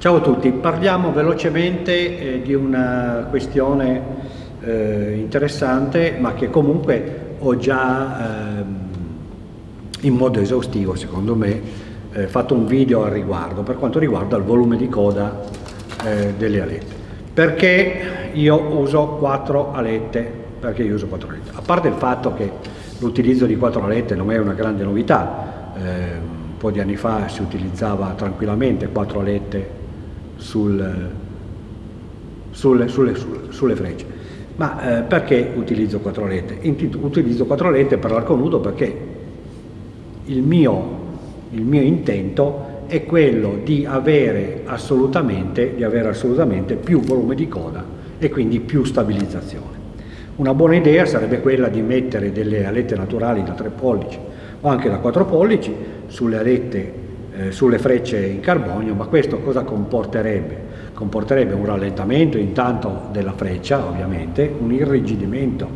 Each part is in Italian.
Ciao a tutti, parliamo velocemente eh, di una questione eh, interessante ma che comunque ho già eh, in modo esaustivo secondo me eh, fatto un video al riguardo per quanto riguarda il volume di coda eh, delle alette. Perché io uso quattro alette? Perché io uso quattro alette? A parte il fatto che l'utilizzo di quattro alette non è una grande novità, eh, un po' di anni fa si utilizzava tranquillamente quattro alette sul, sulle, sulle, sulle, frecce. Ma eh, perché utilizzo quattro alette? Utilizzo quattro alette per l'arco nudo perché il mio, il mio intento è quello di avere, di avere assolutamente più volume di coda e quindi più stabilizzazione. Una buona idea sarebbe quella di mettere delle alette naturali da 3 pollici o anche da 4 pollici sulle alette eh, sulle frecce in carbonio, ma questo cosa comporterebbe? Comporterebbe un rallentamento intanto della freccia, ovviamente, un irrigidimento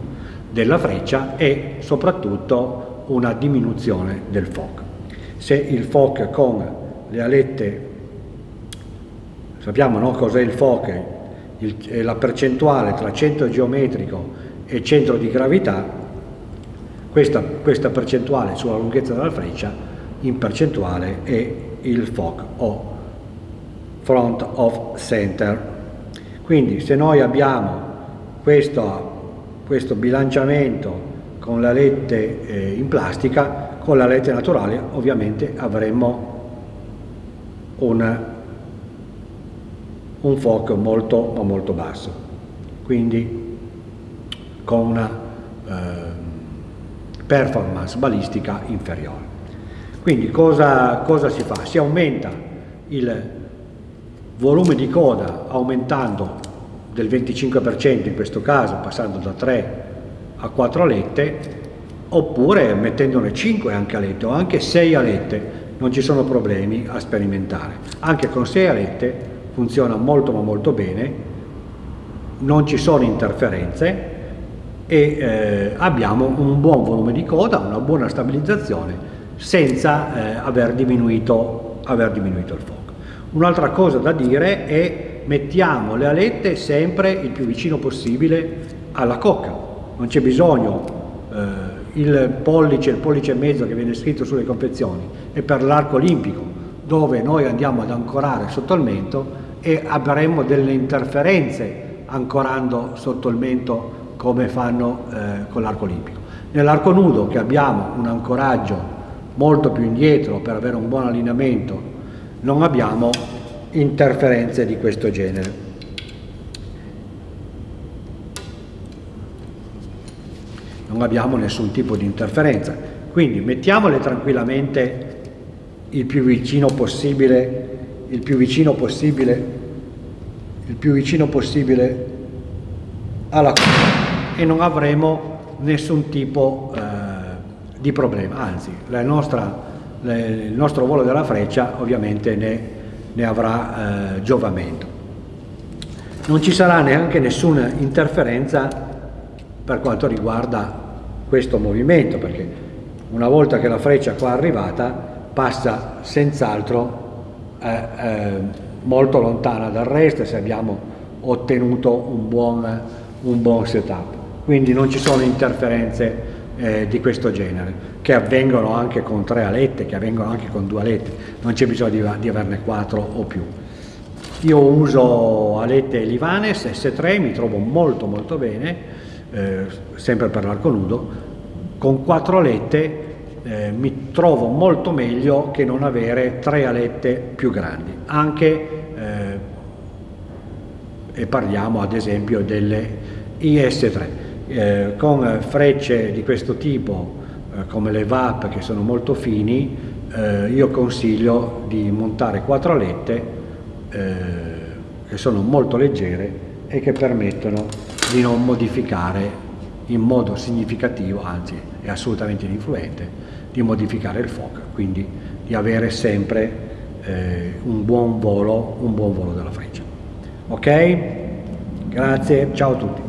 della freccia e soprattutto una diminuzione del FOC. Se il FOC con le alette, sappiamo no, cos'è il FOC, il, la percentuale tra centro geometrico e centro di gravità, questa, questa percentuale sulla lunghezza della freccia in percentuale è il FOC o front of center. Quindi se noi abbiamo questo, questo bilanciamento con le alette eh, in plastica, con le alette naturali ovviamente avremo un, un FOC molto ma molto basso, quindi con una eh, performance balistica inferiore. Quindi cosa, cosa si fa? Si aumenta il volume di coda aumentando del 25% in questo caso, passando da 3 a 4 alette, oppure mettendone 5 anche alette o anche 6 alette, non ci sono problemi a sperimentare. Anche con 6 alette funziona molto ma molto bene, non ci sono interferenze e eh, abbiamo un buon volume di coda, una buona stabilizzazione senza eh, aver, diminuito, aver diminuito il fuoco. Un'altra cosa da dire è mettiamo le alette sempre il più vicino possibile alla cocca, non c'è bisogno, eh, il pollice, il pollice e mezzo che viene scritto sulle confezioni è per l'arco olimpico dove noi andiamo ad ancorare sotto il mento e avremo delle interferenze ancorando sotto il mento come fanno eh, con l'arco olimpico. Nell'arco nudo che abbiamo un ancoraggio molto più indietro per avere un buon allineamento, non abbiamo interferenze di questo genere. Non abbiamo nessun tipo di interferenza, quindi mettiamole tranquillamente il più vicino possibile, il più vicino possibile, il più vicino possibile alla e non avremo nessun tipo eh, di problema, anzi nostra, le, il nostro volo della freccia ovviamente ne, ne avrà eh, giovamento. Non ci sarà neanche nessuna interferenza per quanto riguarda questo movimento, perché una volta che la freccia qua è arrivata passa senz'altro eh, eh, molto lontana dal resto se abbiamo ottenuto un buon, un buon setup. Quindi non ci sono interferenze eh, di questo genere, che avvengono anche con tre alette, che avvengono anche con due alette, non c'è bisogno di, di, averne quattro o più. Io uso alette Livanes S3, mi trovo molto molto bene, eh, sempre per l'arco nudo, con quattro alette eh, mi trovo molto meglio che non avere tre alette più grandi, anche eh, e parliamo ad esempio delle IS3 eh, con frecce di questo tipo eh, come le VAP che sono molto fini eh, io consiglio di montare quattro alette eh, che sono molto leggere e che permettono di non modificare in modo significativo, anzi è assolutamente ininfluente, di modificare il FOC, quindi di avere sempre eh, un buon volo, un buon volo della freccia. Ok? Grazie, ciao a tutti.